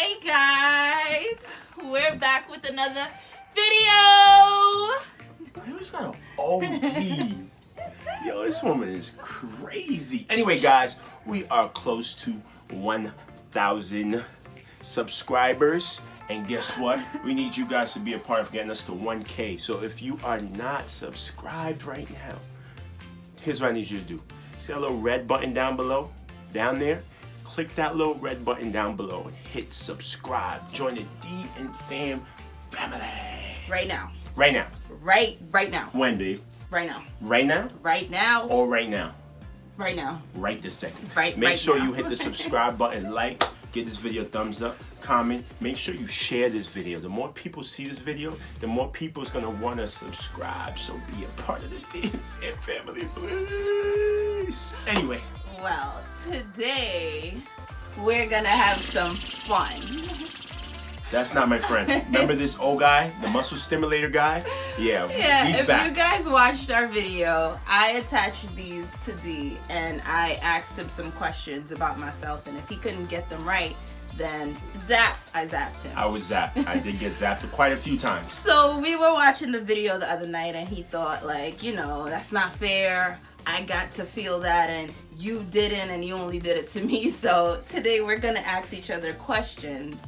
Hey guys, we're back with another video. Man, got an OD. Yo, this woman is crazy. Anyway, guys, we are close to 1,000 subscribers. And guess what? we need you guys to be a part of getting us to 1K. So if you are not subscribed right now, here's what I need you to do. See that little red button down below? Down there? Click that little red button down below and hit subscribe. Join the D and Sam family. Right now. Right now. Right, right now. When, babe? Right now. Right now? Right now. Or right now? Right now. Right this second. Right- Make right sure now. you hit the subscribe button, like, give this video a thumbs up, comment. Make sure you share this video. The more people see this video, the more people is gonna want to subscribe. So be a part of the DSM family, please. Anyway, Well, today we're gonna have some fun. that's not my friend. Remember this old guy, the muscle stimulator guy? Yeah, Yeah, if back. you guys watched our video, I attached these to D and I asked him some questions about myself and if he couldn't get them right, then zap, I zapped him. I was zapped. I did get zapped quite a few times. So we were watching the video the other night and he thought like, you know, that's not fair. I got to feel that and you didn't and you only did it to me. So today we're gonna ask each other questions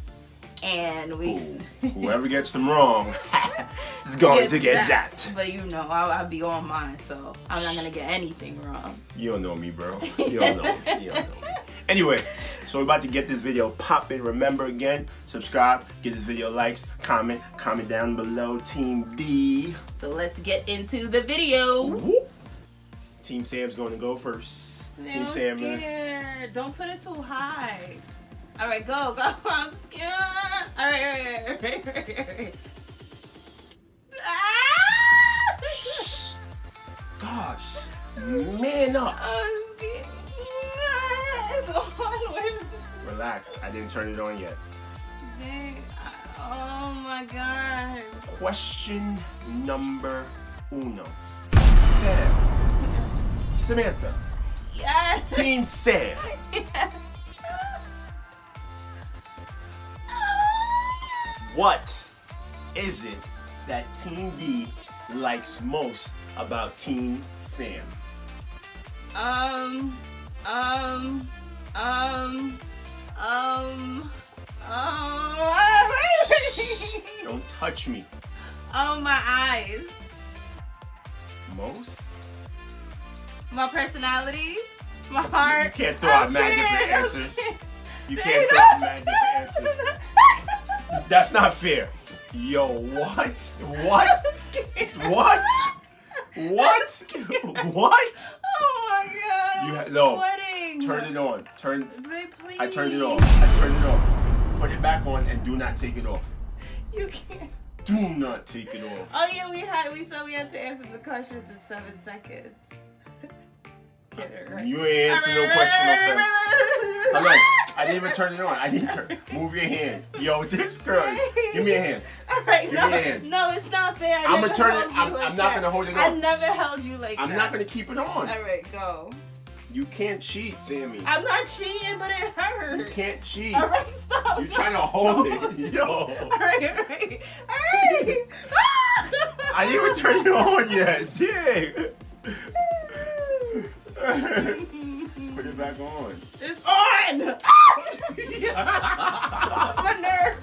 and we Ooh, whoever gets them wrong is going to get zapped. But you know, I'll, I'll be on mine, so I'm not gonna get anything wrong. You don't know me, bro. You don't know me. You don't know me. Anyway, so we're about to get this video popping. Remember again, subscribe, give this video likes, comment, comment down below. Team B. So let's get into the video. Whoop. Team Sam's going to go first. Man, Team I'm Sam. scared. Don't put it too high. All right, go, go. I'm scared. All right, all right, all right, all right, all right. Ah! Shh. Gosh, man up. It's on. Where's Relax. I didn't turn it on yet. thing? Oh my god. Question number uno. Sam. Samantha. Yes. Team Sam. What is it that Team B likes most about Team Sam? Um, um, um, um, um, Don't touch me. oh, my eyes, Most? My personality, my heart. You can't throw I'm out different answers. You can't throw out different answers. That's not fair. Yo, what? What? What? What? What? Oh my god. You ha- no. sweating. Turn it on. Turn. Babe, please. I turned it off. I turned it off. Put it back on and do not take it off. You can't. Do not take it off. Oh yeah, we had we said we had to answer the questions in seven seconds. Right. You ain't answer no question, no sir. On. I didn't even turn it on. I didn't turn. Move your hand. Yo, this girl. Give me a hand. All right, Give no, me a hand. no, it's not fair. I I'ma turn it- I'm- like I'm not gonna hold it I on. never held you like I'm that. not gonna keep it on. All right, go. You can't cheat, Sammy. I'm not cheating, but it hurts. You can't cheat. All right, stop. You're trying to hold it. Yo. All right, all right, all right. I didn't even turn it on yet. Dang. Put it back on. It's on. My nerve.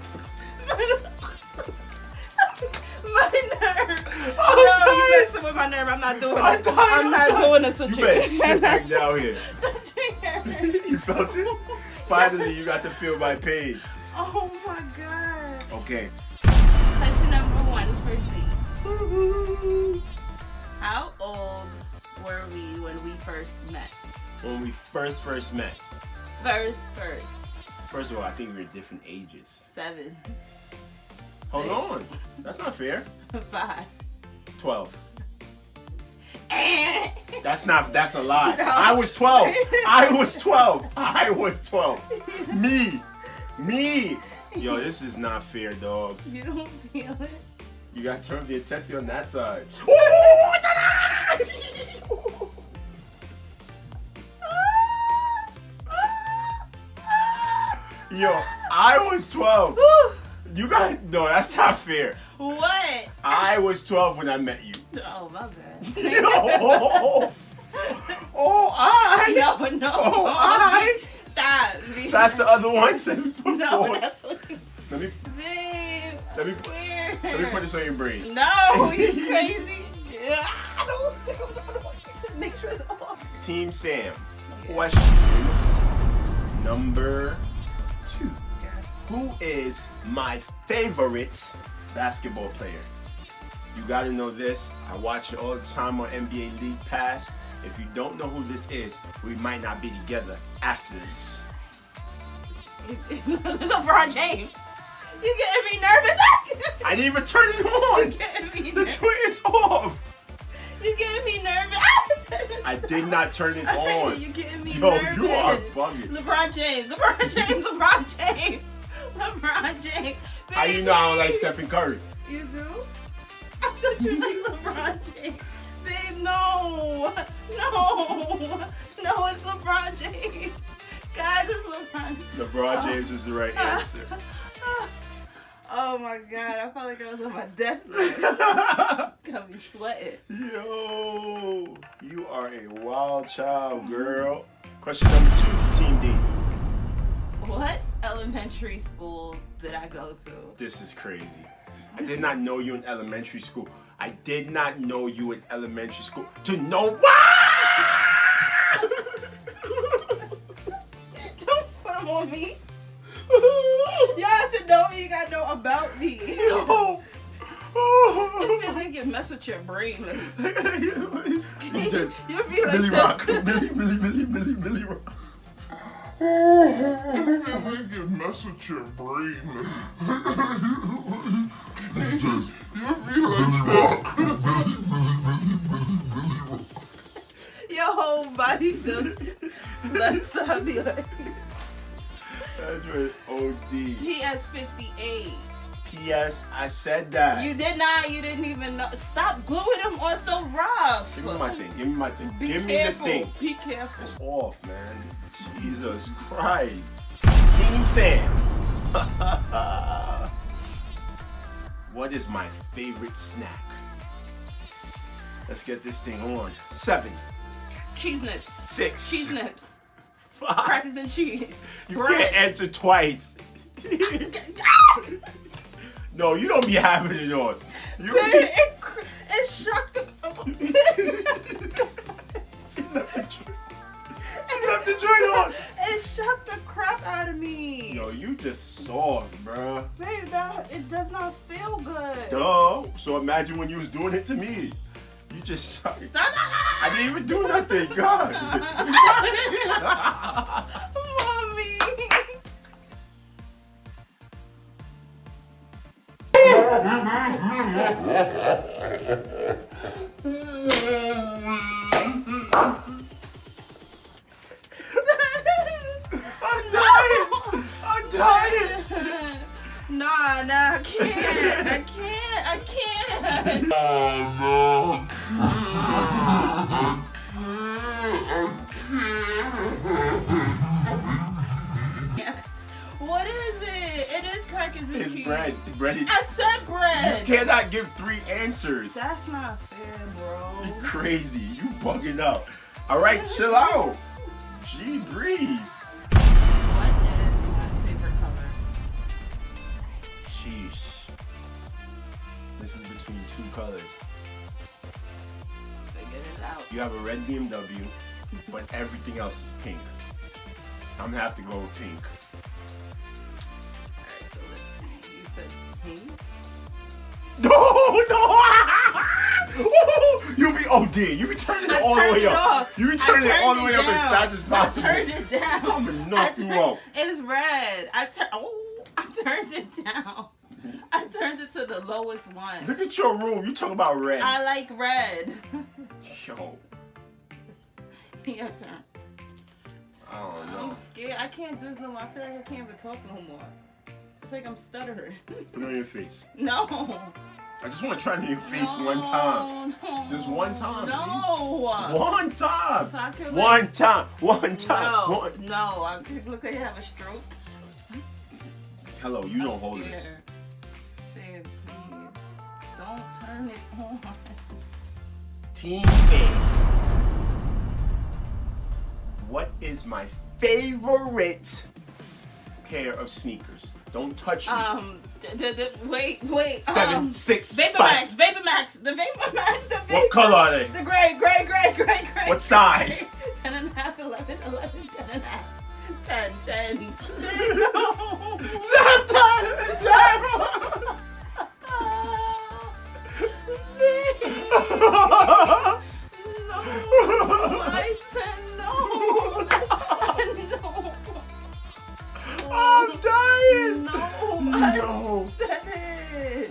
My nerve. I'm no, you messing with my nerve. I'm not doing I'm it. tired, I'm I'm not tired. doing this with You you. better sit back down here. you felt it? Finally, you got to feel my pain. Oh my god. Okay. Question number one for Z. How old were we when we first met? When we first first met, First, first. first of all, I think we were different ages. Seven. Hold Six. on. That's not fair. Five. 12. Eh. That's not, that's a lie. No. I was 12. I was 12. I was 12. Me. Me. Yo, this is not fair, dog. You don't feel it? You got to turn the intensity on that side. Yo, I was 12. You got, no, that's not fair. what? I was 12 when I met you. Oh, my bad. Yo. Oh, I. No, no. Oh, I. Stop. That's the other one. No, that's what. Let me Babe. let me Weird. let me put this on your brain. No, you crazy. Yeah, I don't stick them. So I don't want you to make sure it's off. Team Sam. Question number. Who is my favorite basketball player? You gotta know this. I watch it all the time on NBA League Pass. If you don't know who this is, we might not be together after this. LeBron James. You getting me nervous? I didn't even turn it on. you getting me The joint is off. You getting me nervous? I did not turn it on. You getting me Yo, nervous? you are bugging. LeBron James. LeBron James. LeBron James. LeBron James. How you know I don't like Stephen Curry? You do? I thought you like LeBron James. Babe, no. No. No, it's LeBron James. Guys, it's LeBron. LeBron James is the right answer. Oh my god, I felt like I was on my deathbed. Got me sweating. Yo, you are a wild child, girl. Question number two for Team D. What elementary school did I go to? This is crazy. I did not know you in elementary school. I did not know you in elementary school. To know what? Don't put them on me. You have to know me. You gotta know about me. Yo. Feel like you mess with your brain. you just You be like this. Rock, Millie, Millie, Millie, Millie, Milly Rock. I think it mess with your brain. you just, you feel like that. Your whole body the left side be like. That's right. OD. He has 58. P.S. I said that. You did not. You didn't even know. Stop gluing them on so rough. Give me my thing. Give me my thing. Be Give careful. me the thing. Be careful. It's off, man. Jesus Christ. Team Sam. what is my favorite snack? Let's get this thing on. Seven, Cheese nips. six, Cheese nips. five. Crackers and cheese. You Bread. can't answer twice. Ah! No, you don't be having it on. You it, it, it shocked the. she left the joint. She left the joint on. It shocked the crap out of me. Yo, you just soft, bruh. Babe, that it does not feel good. Duh. So imagine when you was doing it to me. You just Stop. I didn't even do nothing, God. Nah, nah, I can't. I can't. I can't. Oh What bread. Bread. I said bread. You cannot give three answers. That's not fair, bro. You crazy. You bugging out. All right, chill out. Gee, breathe. What is my favorite color? Sheesh. This is between two colors. Figure it out. You have a red BMW, but everything else is pink. I'm gonna have to go with pink. You be OD. You be turning it I all the way up. off. You be turning it all the way it up as fast as possible. I turned it down. I'm gonna knock you out. It's red. I turned. Oh, I turned it down. I turned it to the lowest one. Look at your room. You talk about red. I like red. Yo, Your turn. I don't know. I'm scared. I can't do this no more. I feel like I can't even talk no more. I feel like I'm stuttering. Put it on your face. no. I just want to try it on your face no, one time. No. Just one time, No. One time. So like- One time. One time. No. One. No. I could look like I have a stroke. Hello, you don't I'm hold this. scared. Babe, please. Don't turn it on. Team Sam. What is my favorite pair of sneakers? Don't touch me. Um, d- d- wait, wait. Seven, um, six, Vapor five. Max, Vapor Max, the Vapor Max, the Vapor. What color are they? The gray, gray, gray, gray, gray. What size? 10 and a half, 11, 11, 10 and a half. 10, 10. No. No, I said no. no. I'm dying. No, No. I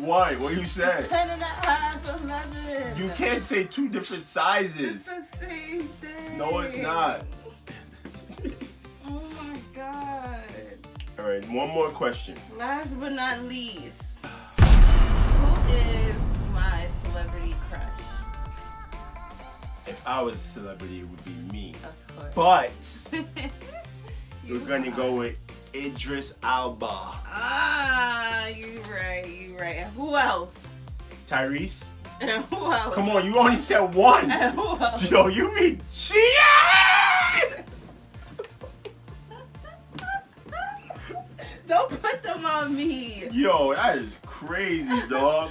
Why? What you said? 10 and a half, 11. You can't say two different sizes. It's the same thing. No, it's not. Oh my god. All right, one more question. Last but not least, who is my celebrity crush? If I was a celebrity, it would be me. Of course. But we're gonna are. go with Idris Elba. Ah, you right, you right. And who else? Tyrese? And who else? Come on, you only said one. And who else? Yo, you be cheating! Don't put them on me. Yo, that is crazy, dog.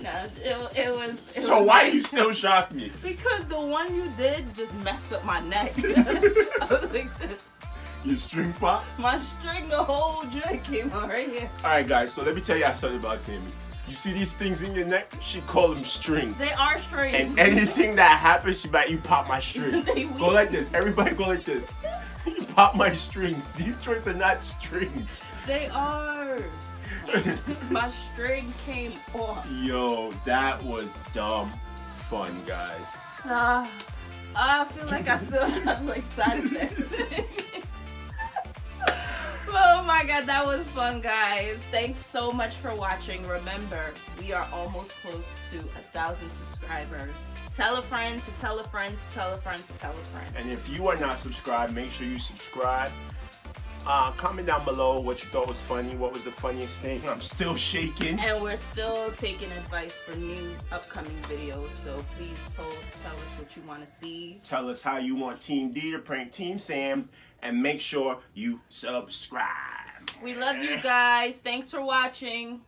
no, it, it was. It So was why like- you still shock me? Because the one you did just messed up my neck. I was like, this. You string pop? my string, the whole joint came out right here. All right, guys. So let me tell you something about Sammy. You see these things in your neck? She call them strings. They are strings. And anything that happens, she like, you pop my string. They go like this. Everybody go like this. You pop my strings. These strings are not strings. They are. my string came off. Yo, that was dumb fun, guys. Ah, I feel like I still have like side effects. My god, that was fun, guys. Thanks so much for watching. Remember, we are almost close to a thousand subscribers. Tell a friend to tell a friend to tell a friend to tell a friend. And if you are not subscribed, make sure you subscribe. Uh, comment down below what you thought was funny. What was the funniest thing? I'm still shaking. And we're still taking advice for new upcoming videos, so please post, tell us what you want to see. Tell us how you want Team D to prank Team Sam. And make sure you subscribe. We love you guys. Thanks for watching.